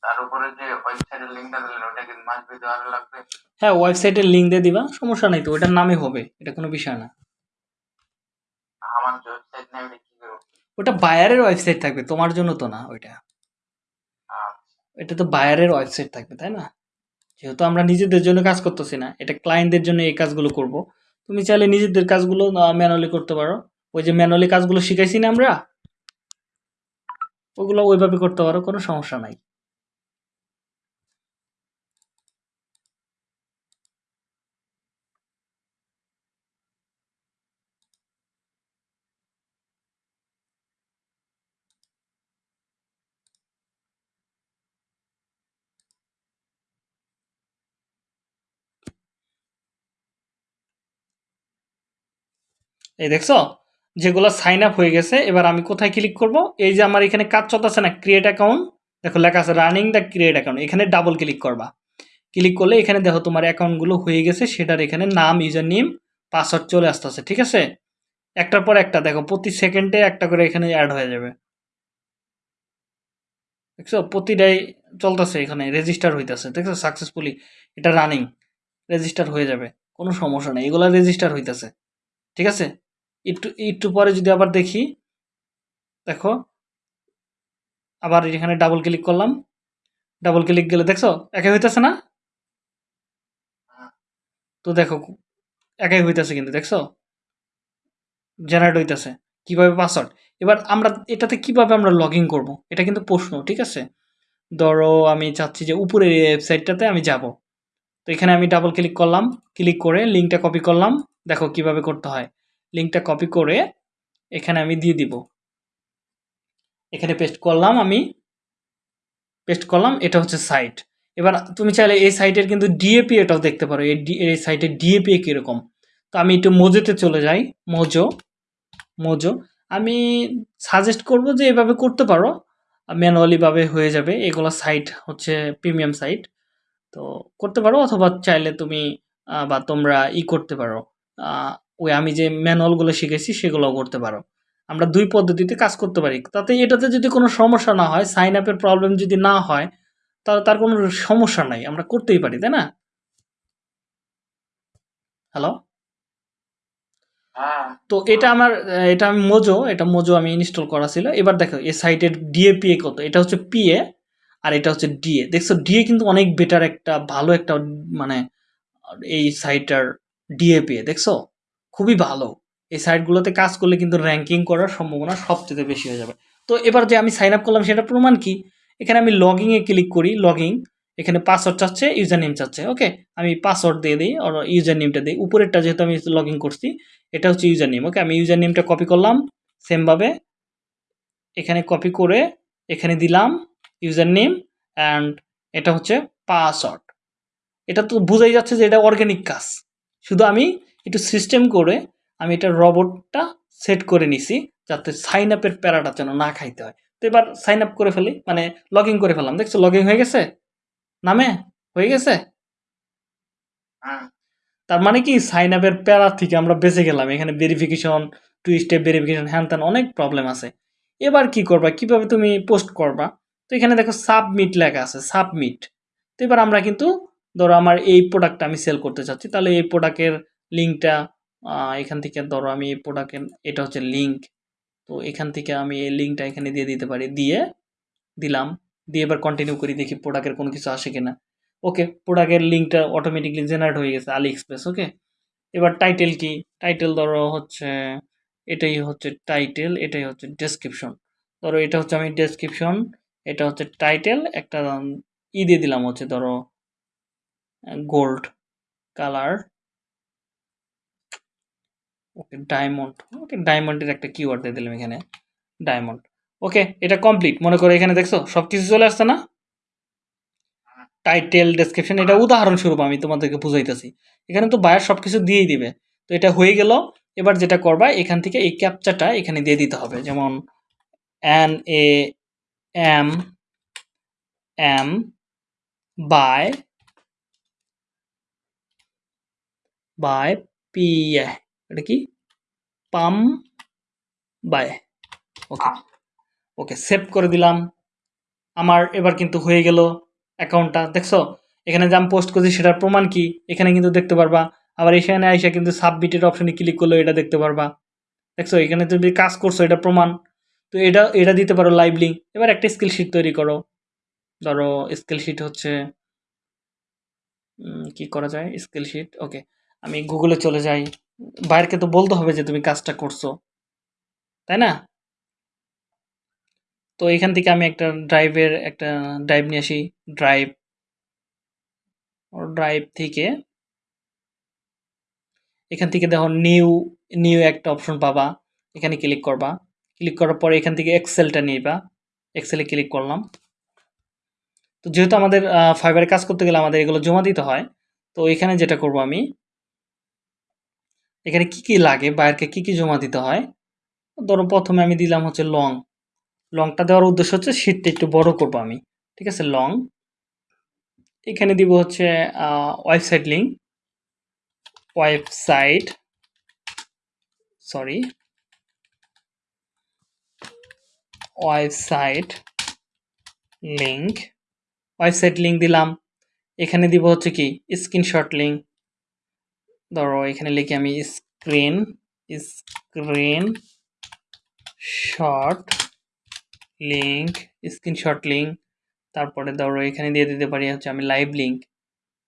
তার উপরে যে ওয়েবসাইটের লিংকটা দিলেন ওটা কি মাস বি দেওয়া লাগবে? হ্যাঁ ওয়েবসাইটের লিঙ্ক দিয়ে দিবা সমস্যা নাই তো ওটার নামই হবে এটা কোনো বিষয় না। আমার ওয়েবসাইট কি করব ওটা বায়ারের ওয়েবসাইট থাকবে তোমার জন্য তো না ওইটা। আচ্ছা। এটা তো বায়ারের ওয়েবসাইট থাকবে তাই না? যেহেতু আমরা নিজেদের জন্য কাজ করতেছি না এটা ক্লায়েন্টদের জন্য এই কাজগুলো করব। তুমি চাইলে নিজেদের কাজগুলো ম্যানুয়ালি করতে পারো। ওই যে ম্যানুয়ালি কাজগুলো শিখাইছি না আমরা, ওগুলো ওইভাবে করতে পারো, কোনো সমস্যা নাই। এই দেখছ? যেগুলো সাইন আপ হয়ে গেছে, এবার আমি কোথায় ক্লিক করব? এই যে আমার এখানে কাজ চলতেছে না ক্রিয়েট অ্যাকাউন্ট দেখো, লেখা আছে রানিং দ্য ক্রিয়েট অ্যাকাউন্ট এখানে ডাবল ক্লিক করবা। ক্লিক করলে এখানে দেখো তোমার অ্যাকাউন্টগুলো হয়ে গেছে, সেটার এখানে নাম ইউজার নেম পাসওয়ার্ড চলে আসতেছে, ঠিক আছে? একটার পর একটা, দেখো, প্রতি সেকেন্ডে একটা করে এখানে অ্যাড হয়ে যাবে। দেখছ? প্রতিটাই চলতেছে এখানে রেজিস্টার হইতেছে, দেখছ? সাকসেসফুলি এটা রানিং রেজিস্টার হয়ে যাবে, কোনো সমস্যা নেই, এগুলো রেজিস্টার হইতেছে, ঠিক আছে? একটু একটু পরে যদি আবার দেখি, দেখো, আবার এখানে ডাবল ক্লিক করলাম। ডাবল ক্লিক গেলে দেখছ, একাই হইতেছে না? তো দেখো, একাই হইতেছে কিন্তু, দেখছ? জেনারেট হইতেছে। কীভাবে পাসওয়ার্ড এবার আমরা এটাতে কীভাবে আমরা লগ ইন করব? এটা কিন্তু প্রশ্ন, ঠিক আছে? ধরো, আমি চাচ্ছি যে উপরের ওয়েবসাইটটাতে আমি যাব। তো এখানে আমি ডাবল ক্লিক করলাম। ক্লিক করে লিঙ্কটা কপি করলাম। দেখো কীভাবে করতে হয়। লিঙ্কটা কপি করে এখানে আমি দিয়ে দিব। এখানে পেস্ট করলাম আমি পেস্ট করলাম, এটা হচ্ছে সাইট এবার তুমি চাইলে এই সাইটের কিন্তু ডিএপি এটাও দেখতে পারো, এই এই সাইটের ডিএপি কীরকম। তো আমি একটু মোজোতে চলে যাই, মোজো মোজো। আমি সাজেস্ট করব যে এভাবে করতে পারো ম্যানুয়ালিভাবে হয়ে যাবে, এগুলো সাইট হচ্ছে প্রিমিয়াম সাইট তো করতে পারো অথবা চাইলে তুমি বা তোমরা ই করতে পারো। ওই আমি যে ম্যানুয়ালগুলো শিখেছি সেগুলোও করতে পারো। আমরা দুই পদ্ধতিতে কাজ করতে পারি। তাতে এটাতে যদি কোনো সমস্যা না হয় সাইন আপের প্রবলেম যদি না হয় তাহলে তার কোনো সমস্যা নাই। আমরা করতেই পারি তাই না? হ্যালো হ্যাঁ। তো এটা আমার এটা আমি মোজো এটা মোজো আমি ইনস্টল করা ছিল। এবার দেখো এই সাইটের ডিএপিএ কত? এটা হচ্ছে পিএ আর এটা হচ্ছে ডিএ দেখছ ডিএ কিন্তু অনেক বেটার একটা ভালো একটা মানে এই সাইটটার ডিএপিএ দেখছ? খুবই ভালো। এই সাইটগুলোতে কাজ করলে কিন্তু র্যাঙ্কিং করার সম্ভাবনা সবচেয়ে বেশি হয়ে যাবে। তো এবার যে আমি সাইন আপ করলাম সেটা প্রমাণ কি? এখানে আমি লগিংয়ে ক্লিক করি লগিং এখানে পাসওয়ার্ড চাচ্ছে ইউজার নেম চাচ্ছে ওকে আমি পাসওয়ার্ড দিয়ে দিই আর ইউজার নেমটা দিই। উপরেরটা যেহেতু আমি লগ ইন করছি, এটা হচ্ছে ইউজার নেম ওকে আমি ইউজার নেমটা কপি করলাম সেমভাবে এখানে কপি করে এখানে দিলাম ইউজার নেম অ্যান্ড এটা হচ্ছে পাসওয়ার্ড এটা তো বোঝাই যাচ্ছে যে এটা অর্গ্যানিক কাজ। শুধু আমি একটু সিস্টেম করে আমি এটা রবটটা সেট করে নিছি, যাতে সাইন আপের প্যারাটা যেন না খাইতে হয়। তো এবার সাইন আপ করে ফেলি মানে লগ ইন করে ফেললাম। দেখছ লগ ইন হয়ে গেছে? নামে? হয়ে গেছে? তার মানে কি? সাইন আপের প্যারা থেকে আমরা বেঁচে গেলাম। এখানে ভেরিফিকেশন টু স্টেপ ভেরিফিকেশন হ্যান ত্যান অনেক প্রবলেম আছে। এবার কি করবা? কীভাবে তুমি পোস্ট করবা? তো এখানে দেখো সাবমিট লেখা আছে সাবমিট তো এবার আমরা কিন্তু, ধরো আমার এই প্রোডাক্টটা আমি সেল করতে চাচ্ছি, তাহলে এই প্রোডাক্টের লিঙ্কটা এখান থেকে ধরো আমি এই প্রোডাক্টের এটা হচ্ছে লিঙ্ক তো এখান থেকে আমি এই লিঙ্কটা এখানে দিয়ে দিতে পারি। দিয়ে দিলাম। দিয়ে এবার কন্টিনিউ করি, দেখি প্রোডাক্টের কোনো কিছু আসে কিনা। ওকে প্রোডাক্টের লিঙ্কটা অটোমেটিকলি জেনারেট হয়ে গেছে আলি এক্সপ্রেস ওকে এবার টাইটেল কি? টাইটেল ধরো হচ্ছে, এটাই হচ্ছে টাইটেল এটাই হচ্ছে ডেসক্রিপশন ধরো এটা হচ্ছে আমি ডেসক্রিপশন এটা হচ্ছে টাইটেল একটা ই দিয়ে দিলাম হচ্ছে ধরো gold colour okay diamond okay ডায়মন্ডের একটা কিওয়ার্ড দিয়ে দিলাম এখানে। ডায়মন্ড ওকে, এটা কমপ্লিট মনে করো এখানে দেখছ সব কিছু চলে আসছে না? টাইটেল ডেসক্রিপশন এটা উদাহরণস্বরূপ আমি তোমাদেরকে বুঝাইতেছি। এখানে তো বায়ার সব কিছু দিয়েই দিবে। তো এটা হয়ে গেল। এবার যেটা করবা, এখান থেকে এই ক্যাপচাটা এখানে দিয়ে দিতে হবে। যেমন N A M M bye bye P এটা কি? পাম বাই। ওকে ওকে সেভ করে দিলাম। আমার এবার কিন্তু হয়ে গেল অ্যাকাউন্টটা দেখছ? এখানে যে আমি পোস্ট করছি সেটার প্রমাণ কি? এখানে কিন্তু দেখতে পারবা। আবার এখানে আইসা কিন্তু সাবমিটের অপশানে ক্লিক করল এটা দেখতে পারবা। দেখছ? এখানে তুমি কাজ করছ এটা প্রমাণ। তো এটা এটা দিতে পারো লাইভ লিঙ্ক এবার একটা স্কিল শিট তৈরি করো। ধরো স্কিল শিট হচ্ছে কি করা যায়? স্কিল শিট ওকে আমি গুগলে চলে যাই। বাইরকে তো বলতে হবে যে তুমি কাজটা করছ, তাই না? তো এখান থেকে আমি একটা ড্রাইভের একটা ড্রাইভ নিয়ে আসি ড্রাইভ ড্রাইভ থেকে এখান থেকে দেখো নিউ নিউ একটা অপশন পাবা, এখানে ক্লিক করবা ক্লিক করার পরে এখান থেকে এক্সেলটা নিবা এক্সেলে ক্লিক করলাম। তো যেহেতু আমাদের ফাইবারে কাজ করতে গেলে আমাদের এগুলো জমা দিতে হয়, তো এখানে যেটা করব আমি এখানে কি কি লাগে? বাইরকে কি কি জমা দিতে হয়? ধরো প্রথমে আমি দিলাম হচ্ছে লং। লংটা দেওয়ার উদ্দেশ্য হচ্ছে শীটটা একটু বড় করব আমি। ঠিক আছে? লং। এখানে দিব হচ্ছে website link website sorry website link website link দিলাম। এখানে দিব হচ্ছে কি? স্ক্রিনশট লিঙ্ক ধরো, এখানে লিখে আমি screen screen shot link screenshot link তারপরে ধরো, এখানে দিয়ে দিতে পারি হচ্ছে আমি লাইভ লিঙ্ক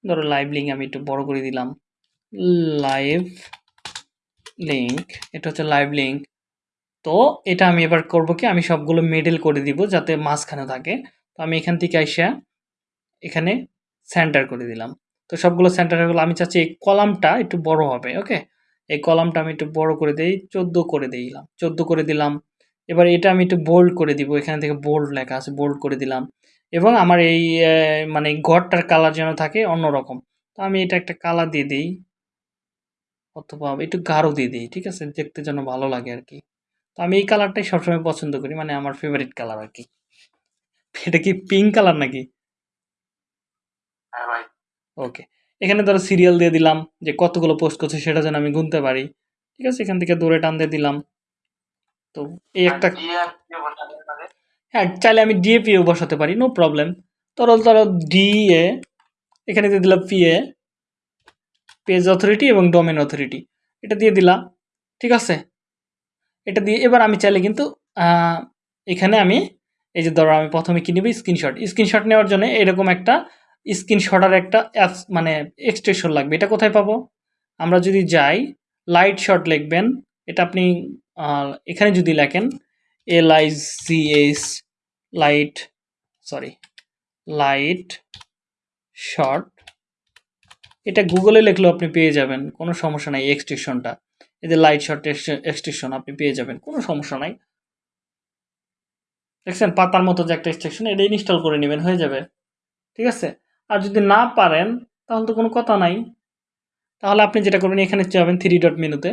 ধরো লাইভ লিঙ্ক আমি একটু বড় করে দিলাম। লাইভ লিঙ্ক এটা হচ্ছে লাইভ লিঙ্ক তো এটা আমি এবার করব কি, আমি সবগুলো মিডল করে দিব যাতে মাঝখানে থাকে। তো আমি এখান থেকে আইসা এখানে সেন্টার করে দিলাম। তো সবগুলো সেন্টার হয়ে গেলো আমি চাচ্ছি এই কলামটা একটু বড় হবে ওকে এই কলামটা আমি একটু বড় করে দিই, চোদ্দ করে দিলাম, চোদ্দ করে দিলাম। এবার এটা আমি একটু বোল্ড করে দিব, এখানে থেকে বোল্ড লেখা আছে বোল্ড করে দিলাম। এবং আমার এই মানে ঘরটার কালার যেন থাকে অন্যরকম। তো আমি এটা একটা কালার দিয়ে দিই, অথবা একটু গাঢ় দিয়ে দিই, ঠিক আছে? দেখতে যেন ভালো লাগে আর কি। তো আমি এই কালারটাই সবসময় পছন্দ করি মানে আমার ফেভারিট কালার আর কি। এটা কি পিঙ্ক কালার নাকি? হ্যাঁ ভাই। ওকে এখানে ধরো সিরিয়াল দিয়ে দিলাম যে কতগুলো পোস্ট করছে সেটা যেন আমি গুনতে পারি। ঠিক আছে? এখান থেকে দূরে টান দিয়ে দিলাম। তো এই একটা হ্যাঁ চাইলে আমি ডিএপিও বসাতে পারি নো প্রবলেম ধরো ধরো ডিএ এখানে দিয়ে দিলাম পিএ পেজ অথরিটি এবং ডোমেন অথরিটি এটা দিয়ে দিলাম ঠিক আছে? এটা দিয়ে এবার আমি চাইলে কিন্তু এখানে আমি এই যে ধরো আমি প্রথমে কি নিব? স্ক্রিনশট স্ক্রিনশট নেওয়ার জন্য এরকম একটা স্ক্রিনশটার একটা অ্যাপস মানে এক্সটেনশন লাগবে। এটা কোথায় পাবো? আমরা যদি যাই লাইট শট লিখবেন। এটা আপনি এখানে যদি লেখেন L I C S light sorry light shot এটা গুগলে লিখলেও আপনি পেয়ে যাবেন। কোনো সমস্যা নাই এক্সটেনশনটা এই যে লাইট শট এক্সটেনশন আপনি পেয়ে যাবেন। কোনো সমস্যা নাই। দেখছেন? পাতার মতো যে একটা এক্সটেনশন এটা ইনস্টল করে নেবেন, হয়ে যাবে। ঠিক আছে? আর যদি না পারেন, তাহলে তো কোনো কথা নাই। তাহলে আপনি যেটা করবেন, এখানে যাবেন থ্রি ডট মেনুতে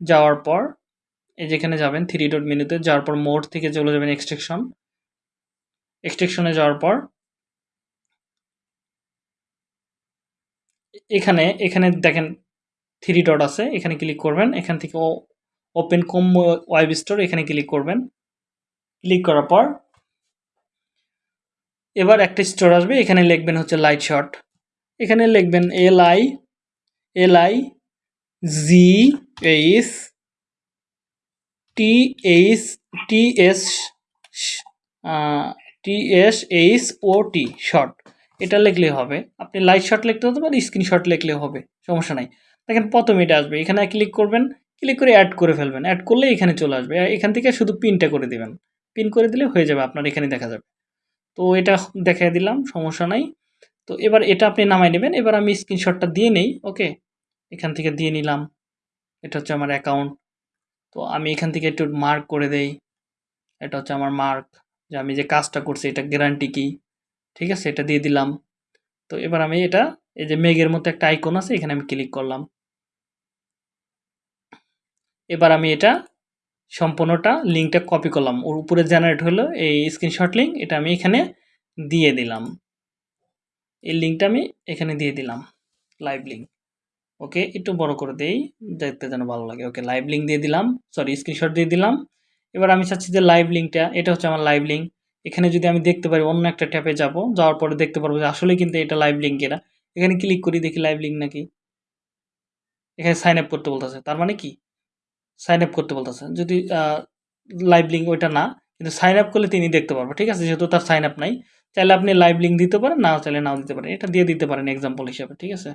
যাওয়ার পর, এই যেখানে যাবেন থ্রি ডট মেনুতে যাওয়ার পর মোড থেকে চলে যাবেন এক্সট্রেকশন এক্সট্রেকশনে যাওয়ার পর, এখানে এখানে দেখেন থ্রি ডট আছে, এখানে ক্লিক করবেন, এখান থেকে ওপেন কম ওয়েব স্টোর এখানে ক্লিক করবেন। ক্লিক করার পর এবার একটা স্টোর আসবে, এখানে লিখবেন হচ্ছে লাইট শট এখানে লিখবেন L I L I G H T H T S T S H O T short এটা লিখলে হবে। আপনি লাইট শট লিখতে হতে পারে স্ক্রিনশট লিখলেও হবে, সমস্যা নাই। দেখেন প্রথমে এটা আসবে, এখানে ক্লিক করবেন ক্লিক করে অ্যাড করে ফেলবেন। অ্যাড করলে এখানে চলে আসবে। এখান থেকে শুধু পিনটা করে দিবেন। পিন করে দিলে হয়ে যাবে, আপনার এখানে দেখা যাবে। তো এটা দেখাই দিলাম, সমস্যা নাই। তো এবার এটা আপনি নামাই নেবেন, এবার আমি স্ক্রিনশটটা দিয়ে নেই, ওকে? এখান থেকে দিয়ে নিলাম, এটা হচ্ছে আমার অ্যাকাউন্ট তো আমি এখান থেকে একটু মার্ক করে দেই, এটা হচ্ছে আমার মার্ক যে আমি যে কাজটা করছি, এটা গ্যারান্টি কি? ঠিক আছে, এটা দিয়ে দিলাম। তো এবার আমি এটা, এই যে মেঘের মতো একটা আইকন আছে, এখানে আমি ক্লিক করলাম। এবার আমি এটা সম্পূর্ণটা লিঙ্কটা কপি করলাম। ওর উপরে জেনারেট হলো এই স্ক্রিনশট লিঙ্ক এটা আমি এখানে দিয়ে দিলাম। এই লিঙ্কটা আমি এখানে দিয়ে দিলাম লাইভ লিঙ্ক ওকে একটু বড় করে দেই, দেখতে যেন ভালো লাগে। ওকে লাইভ লিঙ্ক দিয়ে দিলাম সরি স্ক্রিনশট দিয়ে দিলাম। এবার আমি চাচ্ছি যে লাইভ লিঙ্কটা এটা হচ্ছে আমার লাইভ লিঙ্ক এখানে যদি আমি দেখতে পারি অন্য একটা ট্যাপে যাব, যাওয়ার পরে দেখতে পারব যে আসলে কিন্তু এটা লাইভ লিঙ্ক এরা। এখানে ক্লিক করি, দেখি লাইভ লিঙ্ক নাকি। এখানে সাইন আপ করতে বলতেছে, তার মানে কি? সাইন আপ করতে বলতেছে যদি লাইভ লিঙ্ক ওইটা না, কিন্তু সাইন আপ করলে তিনি দেখতে পারব ঠিক আছে? যেহেতু তার সাইন আপ নাই, চাইলে আপনি লাইভ লিঙ্ক দিতে পারেন, না চাইলে নাও দিতে পারেন। এটা দিয়ে দিতে পারেন এক্সাম্পল হিসাবে, ঠিক আছে?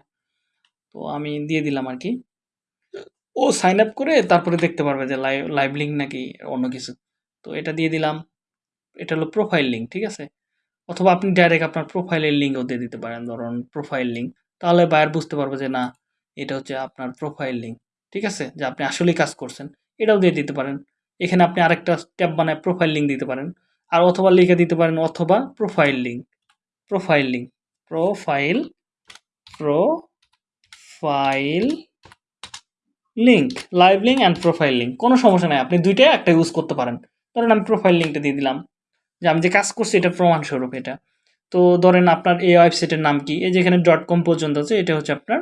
তো আমি দিয়ে দিলাম আর কি। ও সাইন আপ করে তারপরে দেখতে পারবে যে লাইভ লাইভ লিঙ্ক নাকি অন্য কিছু। তো এটা দিয়ে দিলাম। এটা হলো প্রোফাইল লিঙ্ক ঠিক আছে? অথবা আপনি ডাইরেক্ট আপনার প্রোফাইলের লিঙ্কও দিয়ে দিতে পারেন, ধরুন প্রোফাইল লিঙ্ক তাহলে বায়ার বুঝতে পারবে যে না, এটা হচ্ছে আপনার প্রোফাইল লিঙ্ক ঠিক আছে? যে আপনি আসলেই কাজ করছেন। এটাও দিয়ে দিতে পারেন। এখানে আপনি আরেকটা ট্যাব বানায় প্রোফাইল লিঙ্ক দিতে পারেন। আর অথবা লিখে দিতে পারেন অথবা profile link profile link profile profile link live link and profile link কোনো সমস্যা নাই। আপনি দুইটাই একটা ইউজ করতে পারেন। ধরেন আমি প্রোফাইল লিঙ্কটা দিয়ে দিলাম। যে আমি যে কাজ করছি এটা প্রমাণস্বরূপ এটা। তো ধরেন আপনার এই ওয়েবসাইটের নাম কি? এই যেখানে ডট কম পর্যন্ত আছে, এটা হচ্ছে আপনার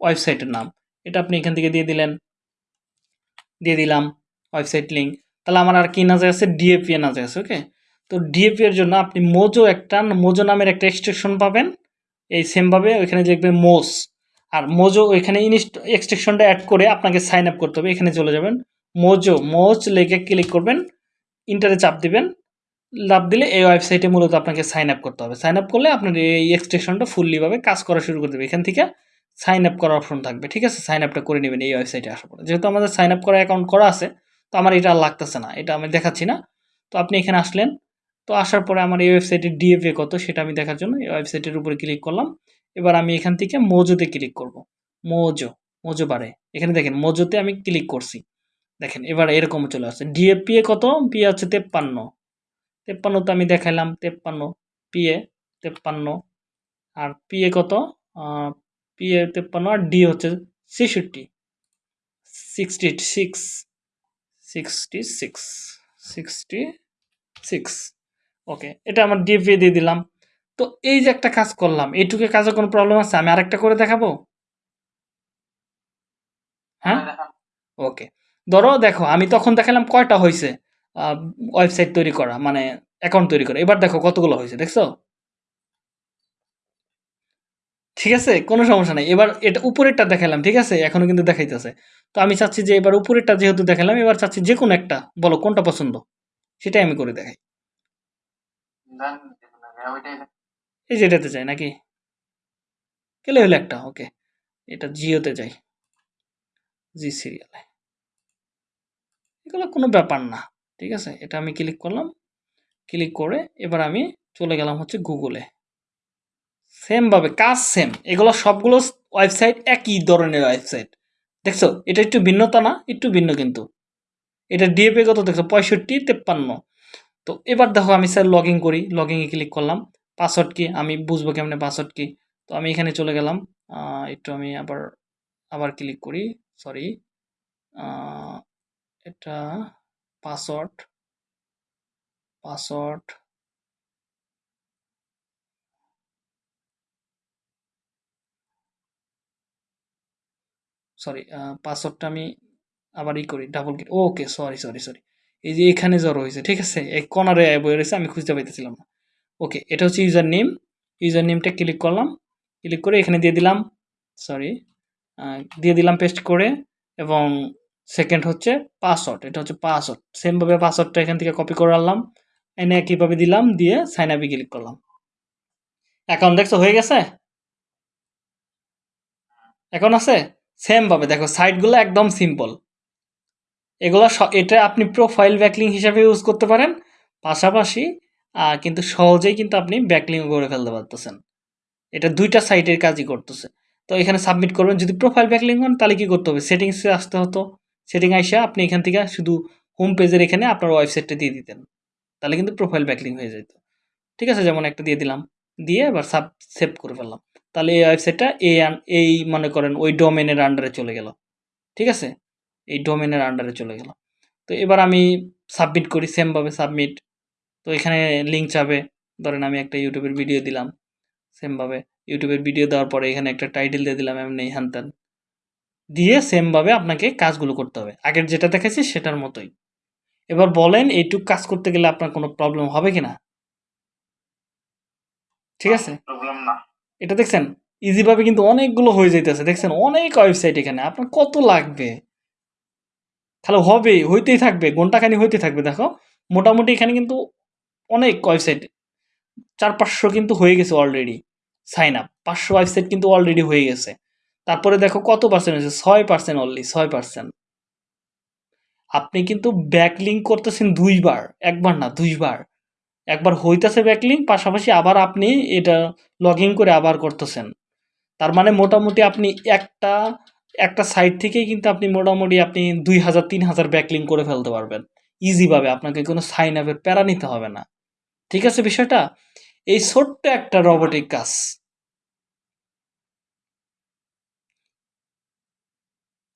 ওয়েবসাইটের নাম। এটা আপনি এখান থেকে দিয়ে দিলেন। দিয়ে দিলাম ওয়েবসাইট লিঙ্ক তাহলে আমার আর কি নাজে আছে? ডিএপি নাজে আছে ওকে তো ডিএপি এর জন্য আপনি মোজো একটা মোজো নামের একটা এক্সটেনশন পাবেন। এই সেমভাবে ওইখানে লিখবে মোস আর মোজো ওইখানে ইনস্ট এক্সটেনশনটা অ্যাড করে আপনাকে সাইন আপ করতে হবে। এখানে চলে যাবেন। মোজো মোজ লেগে ক্লিক করবেন। ইন্টারে চাপ দিবেন। লাভ দিলে এই ওয়েবসাইটে মূলত আপনাকে সাইন আপ করতে হবে। সাইন আপ করলে আপনার এই এক্সটেনশনটা ফুললিভাবে কাজ করা শুরু করে দেবে। এখান থেকে সাইন আপ করার অপশন থাকবে, ঠিক আছে? সাইন আপটা করে নেবেন এই ওয়েবসাইটে আসার পরে। যেহেতু আমাদের সাইন আপ করা অ্যাকাউন্ট করা আছে, তো আমার এটা আর লাগতেছে না, এটা আমি দেখাচ্ছি না। তো আপনি এখানে আসলেন, তো আসার পরে আমার এই ওয়েবসাইটের ডিএফএ কত সেটা আমি দেখার জন্য, এই ওয়েবসাইটের উপরে ক্লিক করলাম। এবার আমি এখান থেকে মোজোতে ক্লিক করব। মোজো মোজো বারে এখানে দেখেন মোজোতে আমি ক্লিক করছি। দেখেন, এবার এরকম চলে আসছে। ডিএপিএ কত? পিএ হচ্ছে তেপ্পান্ন। তেপ্পান্নতে আমি দেখাইলাম, তেপ্পান্ন। পিএ তেপ্পান্ন। আর পিএ কত? পিএ তেপ্পান্ন আর ডি হচ্ছে ছেষট্টি sixty six sixty six sixty six okay এটা আমার ডিএফএ দিয়ে দিলাম। তো এই যে একটা কাজ করলাম এইটুকু কাজে কোনো প্রবলেম আছে? আমি আরেকটা করে দেখাবো? হ্যাঁ? ওকে ধরো দেখো আমি তখন দেখালাম কয়টা হয়েছে ওয়েবসাইট তৈরি করা মানে অ্যাকাউন্ট তৈরি করা। এবার দেখো কতগুলো হয়েছে দেখছ? ঠিক আছে? কোনো সমস্যা নেই। এবার এটা উপরেরটা দেখালাম ঠিক আছে? এখনও কিন্তু দেখাইতেছে। তো আমি চাচ্ছি যে এবার উপরেরটা যেহেতু দেখালাম এবার চাচ্ছি যে কোনো একটা বলো কোনটা পছন্দ? সেটাই আমি করে দেখাই। হ্যাঁ। এই যে এটাতে চাই নাকি? গেলে হলো একটা ওকে। এটা জিওতে যাই। জি সিরিয়ালে এগুলো কোনো ব্যাপার না ঠিক আছে? এটা আমি ক্লিক করলাম। ক্লিক করে এবার আমি চলে গেলাম হচ্ছে গুগলে সেমভাবে কাজ সেম এগুলো সবগুলো ওয়েবসাইট একই ধরনের ওয়েবসাইট দেখছ? এটা একটু ভিন্নতা না? একটু ভিন্ন কিন্তু। এটা ডিএপি কত? দেখছ? পঁয়ষট্টি, তেপ্পান্ন। তো এবার দেখো, আমি স্যার লগ করি। লগ ইনে ক্লিক করলাম। পাসওয়ার্ড কি? আমি বুঝব কেমনে পাসওয়ার্ড কি? তো আমি এখানে চলে গেলাম। একটু আমি আবার আবার ক্লিক করি। সরি এটা পাসওয়ার্ড পাসওয়ার্ড সরি পাসওয়ার্ডটা আমি আবার ই করি double click okay sorry sorry sorry এই যে এখানে জড়ো হয়েছে, ঠিক আছে? এই কর্নারে বয়ে রয়েছে, আমি খুঁজতে পাইতেছিলাম না। ওকে এটা হচ্ছে ইউজার নেম ইউজার নেমটা ক্লিক করলাম ক্লিক করে এখানে দিয়ে দিলাম সরি দিয়ে দিলাম পেস্ট করে, এবং সেকেন্ড হচ্ছে পাসওয়ার্ড এটা হচ্ছে পাসওয়ার্ড সেমভাবে পাসওয়ার্ডটা এখান থেকে কপি করে আনলাম, এনে একইভাবে দিলাম, দিয়ে সাইন আপে ক্লিক করলাম। অ্যাকাউন্ট দেখছ, হয়ে গেছে? এখন আছে? সেম ভাবে দেখো, সাইটগুলো একদম সিম্পল। এগুলো এটা আপনি প্রোফাইল ব্যাকলিং হিসাবে ইউজ করতে পারেন। পাশাপাশি কিন্তু সহজেই কিন্তু আপনি ব্যাকলিং করে ফেলতে পারতেছেন। এটা দুইটা সাইটের কাজই করতেছে। তো এখানে সাবমিট করবেন। যদি প্রোফাইল ব্যাকলিং হন, তাহলে কি করতে হবে? সেটিংসে আসতে হতো। সেটিং আইসা আপনি এখান থেকে শুধু হোম পেজের এখানে আপনার ওয়েবসাইটটা দিয়ে দিতেন। তাহলে কিন্তু প্রোফাইল ব্যাকলিং হয়ে যেত ঠিক আছে, যেমন একটা দিয়ে দিলাম। দিয়ে এবার সাব, সেভ করে ফেললাম। তাহলে এই ওয়েবসাইটটা এই এই মনে করেন ওই ডোমেনের আন্ডারে চলে গেল। ঠিক আছে? এই ডোমেনের আন্ডারে চলে গেল। তো এবার আমি সাবমিট করি সেমভাবে সাবমিট তো এখানে লিঙ্ক চাবে ধরেন আমি একটা ইউটিউবের ভিডিও দিলাম সেমভাবে ইউটিউবের ভিডিও দেওয়ার পরে এখানে একটা টাইটেল দিয়ে দিলাম এমনি হ্যান দিয়ে সেমভাবে আপনাকে কাজগুলো করতে হবে। আগের যেটা দেখেছি সেটার মতোই। এবার বলেন এইটুক কাজ করতে গেলে আপনার কোনো প্রবলেম হবে কি না ঠিক আছে? প্রবলেম না। এটা দেখছেন ইজিভাবে কিন্তু অনেকগুলো হয়ে যাইতেছে। দেখছেন, অনেক ওয়েবসাইট এখানে, আপনার কত লাগবে? তাহলে হবে হইতেই থাকবে ঘন্টাখানি হইতে থাকবে, দেখো। মোটামুটি এখানে কিন্তু অনেক ওয়েবসাইট চার পাঁচশো কিন্তু হয়ে গেছে অলরেডি সাইন আপ পাঁচশো ওয়েবসাইট কিন্তু অলরেডি হয়ে গেছে। তারপরে দেখো কত পার্সেন্ট হয়েছে? ছয় পার্সেন্ট অনলি ছয় পার্সেন্ট আপনি কিন্তু ব্যাকলিঙ্ক করতেছেন দুইবার, একবার না, দুইবার। একবার হইতেছে ব্যাকলিঙ্ক পাশাপাশি আবার আপনি এটা লগ করে আবার করতেছেন। তার মানে মোটামুটি আপনি একটা একটা সাইট থেকেই কিন্তু আপনি মোটামুটি আপনি দুই হাজার, তিন হাজার ব্যাকলিং করে ফেলতে পারবেন। ইজিভাবে আপনাকে কোনো সাইন আপের প্যারা নিতে হবে না। ঠিক আছে বিষয়টা? এই ছোট্ট একটা রবোটিক কাজ।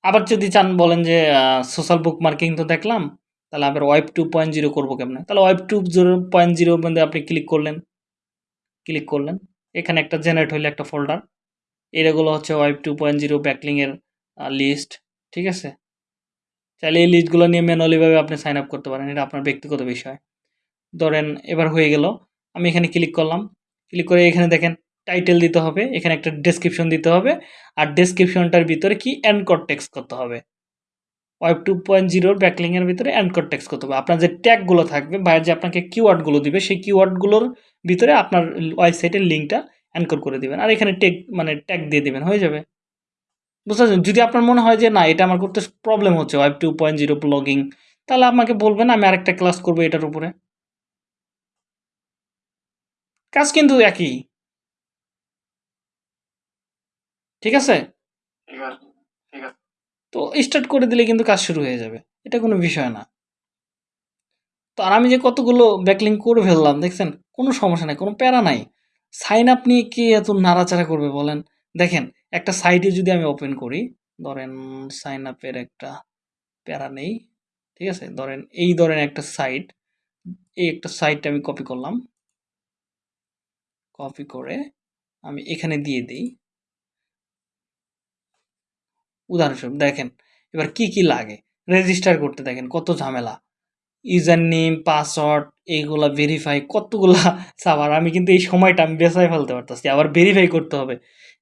আবার যদি চান বলেন যে সোশ্যাল বুক মার্কিং তো দেখলাম। তাহলে আবার ওয়েব টু পয়েন্ট জিরো করব কেমন? তাহলে ওয়েব টু জিরো পয়েন্ট জিরোর মধ্যে আপনি ক্লিক করলেন। ক্লিক করলেন। এখানে একটা জেনারেট হইলে একটা ফোল্ডার এগুলো হচ্ছে ওয়েব টু পয়েন্ট জিরো ব্যাকলিংয়ের লিস্ট ঠিক আছে? চাইলে এই লিস্টগুলো নিয়ে ম্যানুয়ালিভাবে আপনি সাইন আপ করতে পারেন। এটা আপনার ব্যক্তিগত বিষয়। ধরেন এবার হয়ে গেল, আমি এখানে ক্লিক করলাম। ক্লিক করে এখানে দেখেন টাইটেল দিতে হবে। এখানে একটা ডেসক্রিপশন দিতে হবে। আর ডেসক্রিপশনটার ভিতরে কি অ্যানকর টেক্সট করতে হবে। ওয়েব টু পয়েন্ট জিরোর ব্যাকলিংয়ের ভিতরে অ্যানকর টেক্সট করতে হবে। আপনার যে ট্যাগগুলো থাকবে, বাইরে যে আপনাকে কিওয়ার্ডগুলো দিবে, সেই কিওয়ার্ডগুলোর ভিতরে আপনার ওয়েবসাইটের লিঙ্কটা অ্যানকর করে দেবেন। আর এখানে টেক মানে ট্যাগ দিয়ে দেবেন, হয়ে যাবে। বুঝতে পারছেন যদি আপনার মনে হয় যে, না, এটা আমার করতে প্রবলেম হচ্ছে web two point zero blogging, তাহলে আমাকে বলবেন, আমি আরেকটা ক্লাস করব এটার উপরে। কাজ কিন্তু একই। ঠিক আছে। তো স্টার্ট করে দিলে কিন্তু কাজ শুরু হয়ে যাবে। এটা কোনো বিষয় না। তো আর আমি যে কতগুলো ব্যাকলিং করে ফেললাম, দেখছেন? কোনো সমস্যা নাই, কোনো প্যারা নাই। সাইন আপ নিয়ে কে এত নাড়াচাড়া করবে বলেন? দেখেন, একটা সাইটে যদি আমি ওপেন করি, ধরেন সাইন আপের একটা প্যারা নেই, ঠিক আছে? ধরেন এই ধরেন একটা সাইট এই একটা সাইট আমি কপি করলাম। কপি করে আমি এখানে দিয়ে দিই। উদাহরণস্বরূপ দেখেন, এবার কি কি লাগে? রেজিস্টার করতে দেখেন, কত ঝামেলা। ইউজার নেম পাসওয়ার্ড এইগুলা ভেরিফাই কতগুলা সাবার আমি কিন্তু এই সময়টা আমি বেসায় ফেলতে পারতেছি, আবার ভেরিফাই করতে হবে।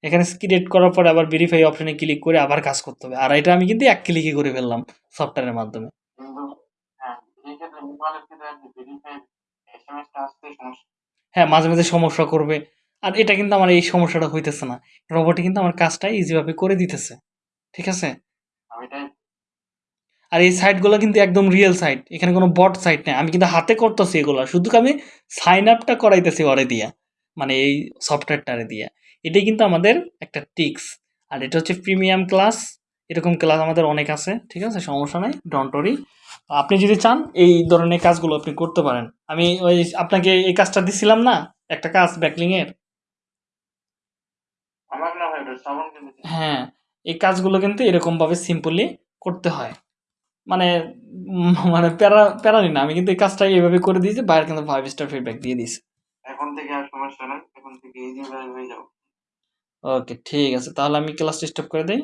এখানে ক্রিয়েট করার পরে আবার ভেরিফাই অপশনে ক্লিক করে আবার কাজ করতে হবে। আর এটা আমি কিন্তু এক ক্লিকে করে ফেললাম সফটওয়্যারের মাধ্যমে। হ্যাঁ মাঝে মাঝে সমস্যা করবে। আর এটা কিন্তু আমার এই সমস্যাটা হইতেছে না। রোবটে কিন্তু আমার কাজটা ইজিভাবে করে দিতেছে। ঠিক আছে? আমি আর এই সাইটগুলো কিন্তু একদম রিয়েল সাইট এখানে কোনো বট সাইট নেই। আমি কিন্তু হাতে করতেছি এগুলো শুধু আমি সাইন আপটা করাইতেছি ওরে দিয়া মানে এই সফটওয়্যারটারে দিয়া। এটাই কিন্তু আমাদের একটা টিক্স আর এটা হচ্ছে প্রিমিয়াম ক্লাস এরকম ক্লাস আমাদের অনেক আছে ঠিক আছে? সমস্যা নাই ডন্টরি আপনি যদি চান এই ধরনের কাজগুলো আপনি করতে পারেন। আমি ওই আপনাকে এই কাজটা দিছিলাম না একটা কাজ ব্যাকলিংয়ের হয় এই কাজগুলো কিন্তু এরকমভাবে সিম্পলি করতে হয়। মানে মানে প্যারা প্যারানি না আমি কিন্তু এই কাজটা এইভাবে করে দিয়েছি বাইরে কিন্তু ফাইভ স্টার ফিডব্যাক দিয়ে দিয়েছি। এখন থেকে আর সমস্যা নাই এখন থেকে ইজি হয়ে যাও ওকে ঠিক আছে তাহলে আমি ক্লাস স্টপ করে দেই।